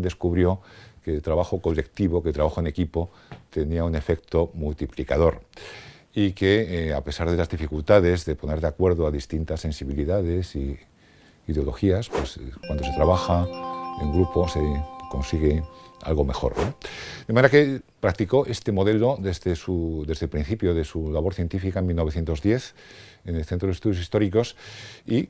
descubrió que el trabajo colectivo, que el trabajo en equipo, tenía un efecto multiplicador y que, eh, a pesar de las dificultades de poner de acuerdo a distintas sensibilidades y ideologías, pues eh, cuando se trabaja en grupo se consigue algo mejor. De manera que practicó este modelo desde, su, desde el principio de su labor científica en 1910 en el Centro de Estudios Históricos y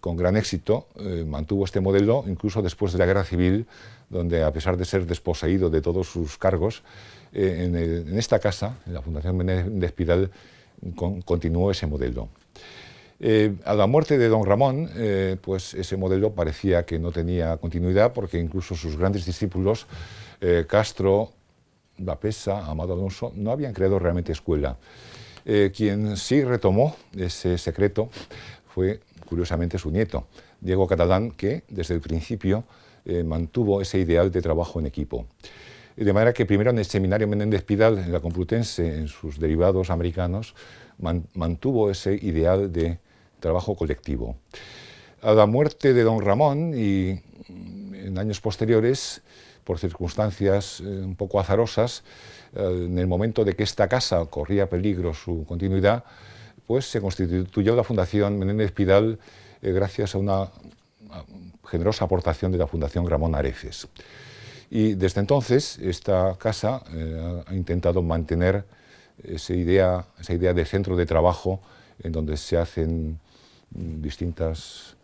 con gran éxito eh, mantuvo este modelo incluso después de la Guerra Civil, donde a pesar de ser desposeído de todos sus cargos, eh, en, esta casa, en la Fundación Menéndez Pidal, continuó ese modelo. Eh, a la muerte de don Ramón, pues ese modelo parecía que no tenía continuidad porque incluso sus grandes discípulos, Castro, Pesa, Amado Alonso, no habían creado realmente escuela. quien sí retomó ese secreto fue, curiosamente, su nieto, Diego Catalán, que desde el principio mantuvo ese ideal de trabajo en equipo. De manera que primero en el seminario Menéndez Pidal, en la Complutense, en sus derivados americanos, mantuvo ese ideal de trabajo colectivo. A la muerte de don Ramón y en años posteriores, por circunstancias eh, un poco azarosas, eh, en el momento de que esta casa corría peligro su continuidad, pues se constituyó la Fundación Menéndez Pidal eh, gracias a una generosa aportación de la Fundación Ramón Areces. Y desde entonces esta casa ha intentado mantener esa idea, esa idea de centro de trabajo en donde se hacen distintas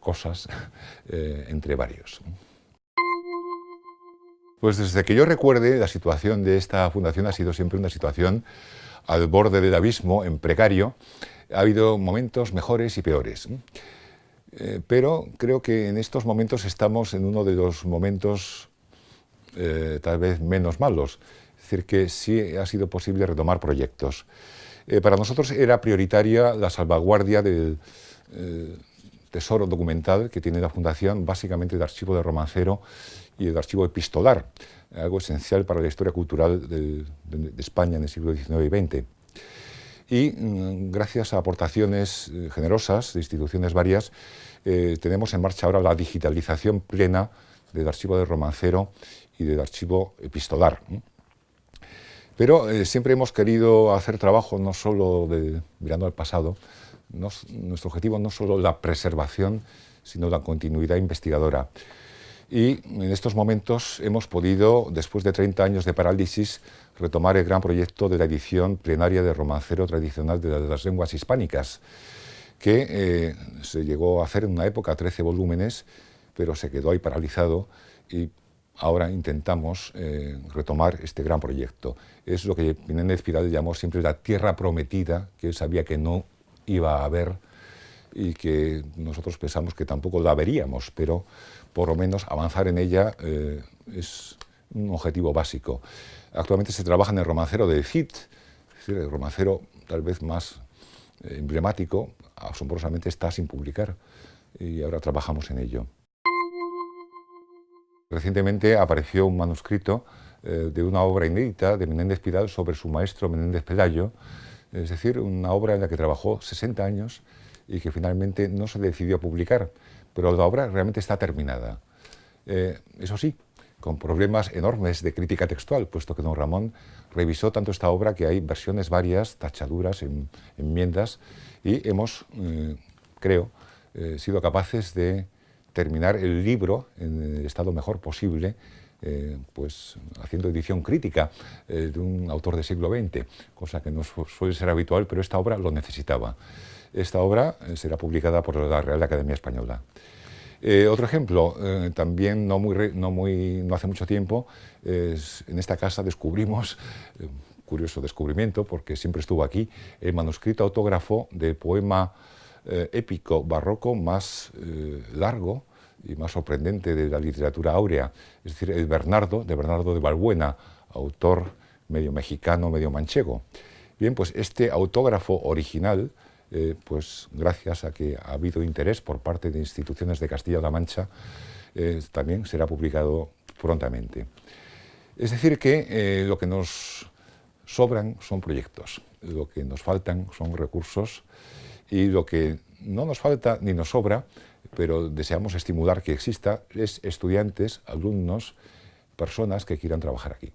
cosas eh, entre varios. Pues desde que yo recuerde, la situación de esta fundación ha sido siempre una situación al borde del abismo, en precario. Ha habido momentos mejores y peores. Eh, pero creo que en estos momentos estamos en uno de los momentos eh, tal vez menos malos. Es decir, que sí ha sido posible retomar proyectos. Eh, para nosotros era prioritaria la salvaguardia del tesoro documental que tiene la Fundación, básicamente el archivo de romancero y el archivo epistolar, algo esencial para la historia cultural de, España en el siglo XIX y XX. Y mm, gracias a aportaciones eh, generosas de instituciones varias, tenemos en marcha ahora la digitalización plena del archivo de romancero y del archivo epistolar. Pero eh, siempre hemos querido hacer trabajo no solo de, mirando al pasado, nuestro objetivo no solo la preservación, sino la continuidad investigadora. Y en estos momentos hemos podido, después de 30 años de parálisis, retomar el gran proyecto de la edición plenaria de romancero tradicional de las lenguas hispánicas, que eh, se llegó a hacer en una época 13 volúmenes, pero se quedó ahí paralizado y ahora intentamos eh, retomar este gran proyecto. Es lo que Menéndez Pidal llamó siempre la tierra prometida, que él sabía que no iba a haber y que nosotros pensamos que tampoco la veríamos, pero por lo menos avanzar en ella eh, es un objetivo básico. Actualmente se trabaja en el romancero de Cid, el romancero tal vez más eh, emblemático, asombrosamente está sin publicar y ahora trabajamos en ello. Recientemente apareció un manuscrito eh, de una obra inédita de Menéndez Pidal sobre su maestro Menéndez Pelayo, es decir, una obra en la que trabajó 60 años y que finalmente no se decidió a publicar, pero la obra realmente está terminada. Eh, eso sí, con problemas enormes de crítica textual, puesto que don Ramón revisó tanto esta obra que hay versiones varias, tachaduras, enmiendas, y hemos, eh, creo, sido capaces de terminar el libro en el estado mejor posible, eh, pues haciendo edición crítica eh, de un autor del siglo XX, cosa que no suele ser habitual, pero esta obra lo necesitaba. Esta obra eh, será publicada por la Real Academia Española. otro ejemplo, también no, hace mucho tiempo, en esta casa descubrimos, curioso descubrimiento porque siempre estuvo aquí, el manuscrito autógrafo del poema épico barroco más largo y más sorprendente de la literatura áurea, es decir, el Bernardo, de Bernardo de Balbuena, autor medio mexicano, medio manchego. Bien, pues este autógrafo original, eh, pues gracias a que ha habido interés por parte de instituciones de Castilla-La Mancha, también será publicado prontamente. Es decir, que lo que nos sobran son proyectos, lo que nos faltan son recursos y lo que no nos falta ni nos sobra, pero deseamos estimular que exista, es estudiantes, alumnos, personas que quieran trabajar aquí.